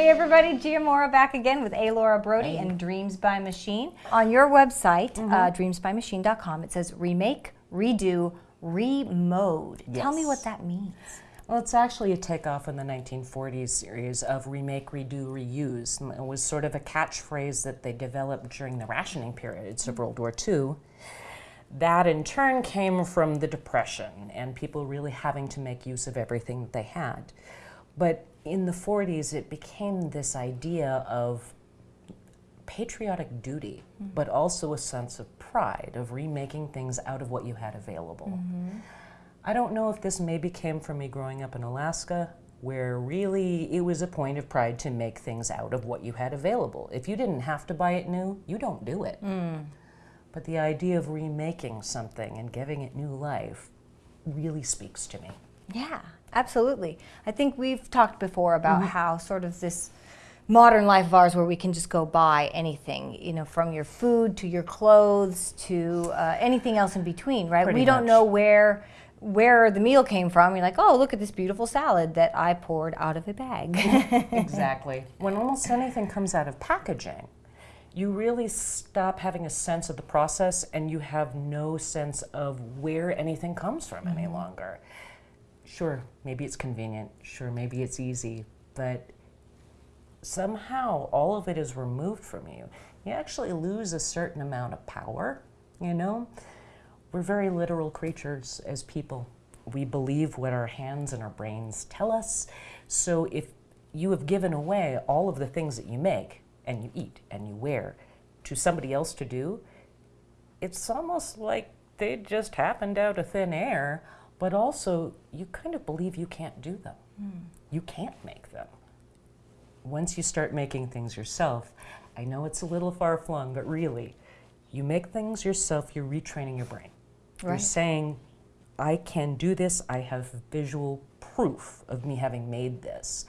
Hey everybody, Gia Mora back again with A. Laura Brody and Dreams by Machine. On your website, Mm-hmm. uh, dreamsbymachine.com, it says remake, redo, remode. Tell me what that means. Well, it's actually a takeoff in the 1940s series of remake, redo, reuse. And It was sort of a catchphrase that they developed during the rationing periods of World War II. That in turn came from the Depression and people really having to make use of everything that they had. But in the 40s, it became this idea of patriotic duty, mm-hmm. but also a sense of pride of remaking things out of what you had available. Mm-hmm. I don't know if this maybe came from me growing up in Alaska, where really it was a point of pride to make things out of what you had available. If you didn't have to buy it new, you don't do it. Mm. But the idea of remaking something and giving it new life really speaks to me. Yeah, absolutely. I think we've talked before about Mm-hmm. how sort of this modern life of ours where we can just go buy anything, you know, from your food to your clothes to uh, anything else in between, right? Pretty we don't know where where the meal came from. You're like, oh, look at this beautiful salad that I poured out of a bag. exactly. When almost anything comes out of packaging, you really stop having a sense of the process and you have no sense of where anything comes from any longer. Sure, maybe it's convenient, sure, maybe it's easy, but somehow all of it is removed from you. You actually lose a certain amount of power, you know? We're very literal creatures as people. We believe what our hands and our brains tell us. So if you have given away all of the things that you make and you eat and you wear to somebody else to do, it's almost like they just happened out of thin air, but also you kind of believe you can't do them. Hmm. You can't make them. Once you start making things yourself, I know it's a little far flung, but really, you make things yourself, you're retraining your brain. You're saying, I can do this, I have visual proof of me having made this.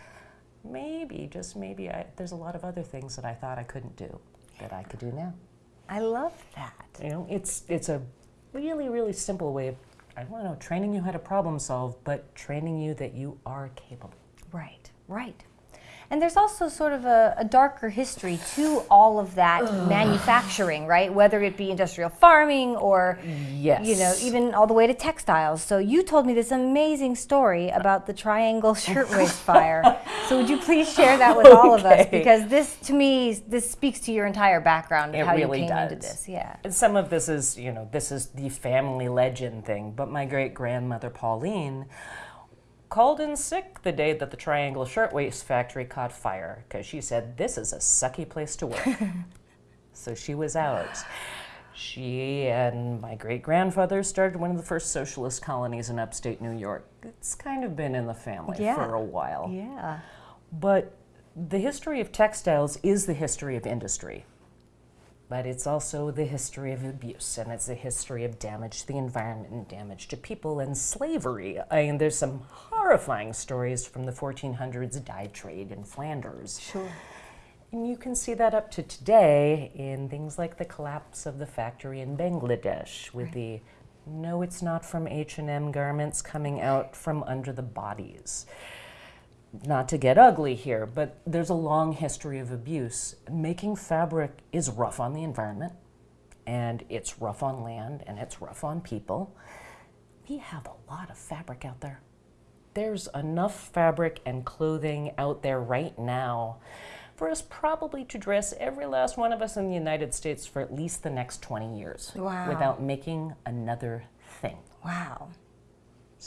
Maybe, just maybe, I, there's a lot of other things that I thought I couldn't do that I could do now. I love that. You know, it's it's a really really simple way of I don't know training you how to problem solve, but training you that you are capable. Right, right. And there's also sort of a, a darker history to all of that manufacturing, right? Whether it be industrial farming or, Yes. you know, even all the way to textiles. So you told me this amazing story about the Triangle Shirtwaist Fire. So would you please share that with all of us? Because this, to me, this speaks to your entire background and It how really you came into does. this. Yeah. And some of this is, you know, this is the family legend thing, but my great grandmother Pauline called in sick the day that the Triangle Shirtwaist Factory caught fire because she said, This is a sucky place to work. so she was out. She and my great grandfather started one of the first socialist colonies in upstate New York. It's kind of been in the family Yeah. for a while. Yeah. But the history of textiles is the history of industry. But it's also the history of abuse, and it's the history of damage to the environment and damage to people and slavery. I mean, there's some horrifying stories from the 1400s dye trade in Flanders. Sure. And you can see that up to today in things like the collapse of the factory in Bangladesh with the no it's not from H&M garments coming out from under the bodies. Not to get ugly here, but there's a long history of abuse. Making fabric is rough on the environment and it's rough on land and it's rough on people. We have a lot of fabric out there. There's enough fabric and clothing out there right now for us probably to dress every last one of us in the United States for at least the next 20 years Wow. without making another thing. Wow.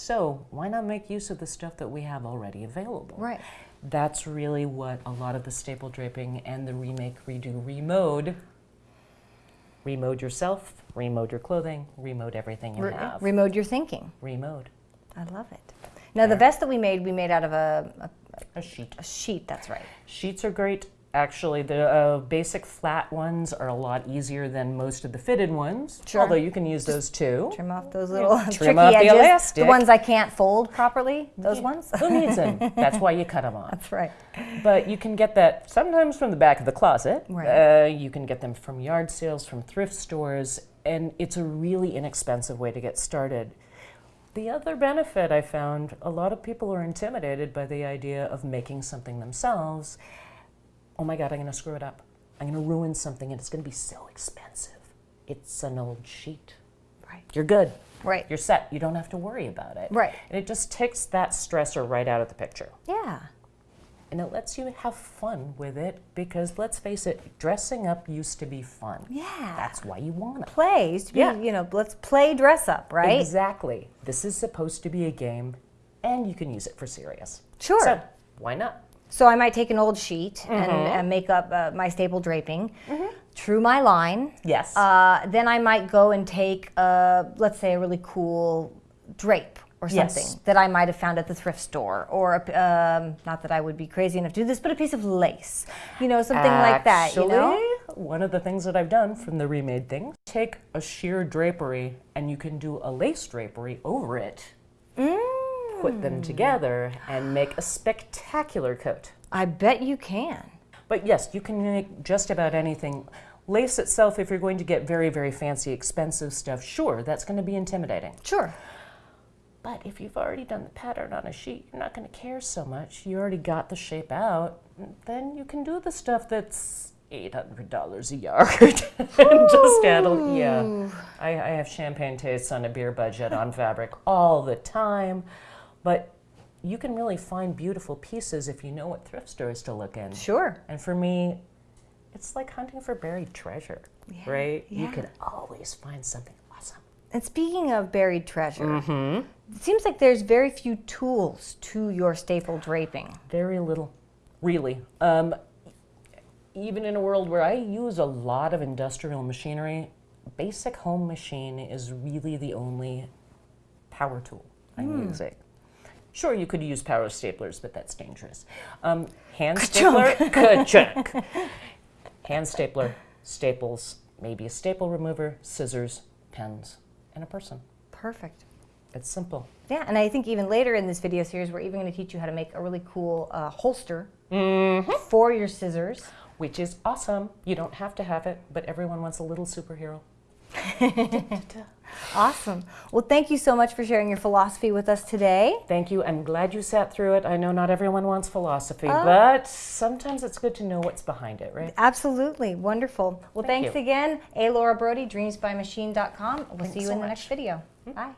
So, why not make use of the stuff that we have already available? Right. That's really what a lot of the staple draping and the remake, redo, remode. Remode yourself, remode your clothing, remode everything you Re- have. remode your thinking. remode I love it. Now, the vest that we made, we made out of a, a, a sheet. a sheet, that's right. Sheets are great. Actually, the uh, basic flat ones are a lot easier than most of the fitted ones. Sure. Although you can use those too. Trim off those little trim tricky off the edges. elastic. ones I can't fold properly. Those ones. Who needs them? That's why you cut them off. That's right. But you can get that sometimes from the back of the closet. Right. Uh, you can get them from yard sales, from thrift stores, and it's a really inexpensive way to get started. The other benefit I found a lot of people are intimidated by the idea of making something themselves. Oh my God, I'm going to screw it up. I'm going to ruin something and it's going to be so expensive. It's an old sheet. Right. You're good. Right. You're set. You don't have to worry about it. Right. And it just takes that stressor right out of the picture. Yeah. And it lets you have fun with it because let's face it, dressing up used to be fun. Yeah. That's why you want it. Play used to be, Yeah. you know, let's play dress up, right? Exactly. This is supposed to be a game and you can use it for serious. Sure. So, why not? So I might take an old sheet and, Mm-hmm. and make up uh, my staple draping, true my line. Yes. Uh, then I might go and take, uh, let's say, a really cool drape or Yes. something that I might have found at the thrift store, or a um, not that I would be crazy enough to do this, but a piece of lace, you know, something like that. You know, Actually, One of the things that I've done from the remade things, take a sheer drapery and you can do a lace drapery over it, put them Mm. together, and make a spectacular coat. I bet you can. But yes, you can make just about anything. Lace itself, if you're going to get very, very fancy, expensive stuff, sure, that's going to be intimidating. Sure. But if you've already done the pattern on a sheet, you're not going to care so much. You already got the shape out. Then you can do the stuff that's $800 a yard and just add a, yeah. I, I have champagne tastes on a beer budget on fabric all the time. But you can really find beautiful pieces if you know what thrift stores to look in. Sure. And for me, it's like hunting for buried treasure, right? Yeah. You can always find something awesome. And speaking of buried treasure, Mm-hmm. it seems like there's very few tools to your staple draping. Very little, really. Um, even in a world where I use a lot of industrial machinery, basic home machine is really the only power tool I'm using. Sure, you could use power staplers, but that's dangerous. Um, hand stapler, ka-chunk. Hand stapler, staples, maybe a staple remover, scissors, pens, and a person. Perfect. It's simple. Yeah, and I think even later in this video series, we're even going to teach you how to make a really cool uh, holster for your scissors. Which is awesome. You don't have to have it, but everyone wants a little superhero. Awesome. Well, thank you so much for sharing your philosophy with us today. Thank you. I'm glad you sat through it. I know not everyone wants philosophy, oh. but sometimes it's good to know what's behind it, right? Absolutely. Wonderful. Well, Thank thanks you. again. A. Laura Brody, dreamsbymachine.com. We'll see you so in the much. next video. Hmm. Bye.